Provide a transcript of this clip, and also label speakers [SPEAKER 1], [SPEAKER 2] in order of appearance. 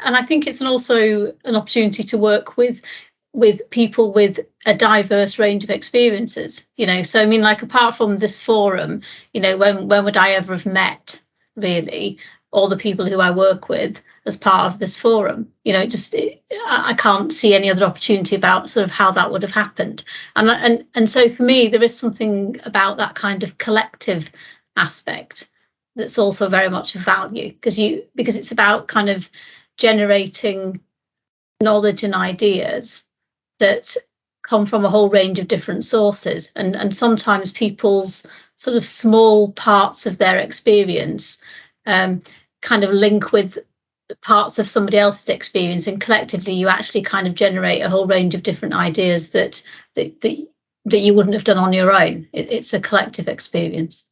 [SPEAKER 1] and I think it's also an opportunity to work with with people with a diverse range of experiences. You know, so I mean, like apart from this forum, you know, when when would I ever have met really all the people who I work with as part of this forum? You know, just I can't see any other opportunity about sort of how that would have happened. And and and so for me, there is something about that kind of collective aspect that's also very much of value because you because it's about kind of generating knowledge and ideas that come from a whole range of different sources. And and sometimes people's sort of small parts of their experience um, kind of link with parts of somebody else's experience and collectively you actually kind of generate a whole range of different ideas that that that, that you wouldn't have done on your own. It, it's a collective experience